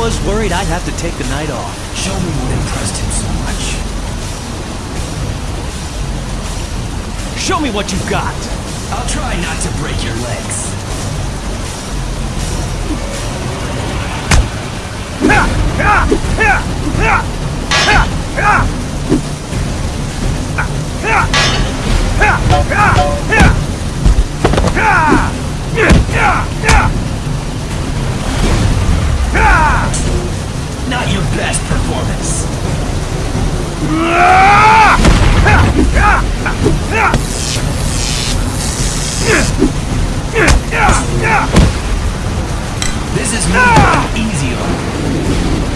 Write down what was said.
was worried I'd have to take the night off. Show me what impressed him so much. Show me what you've got. I'll try not to break your legs. Not This is me easy on.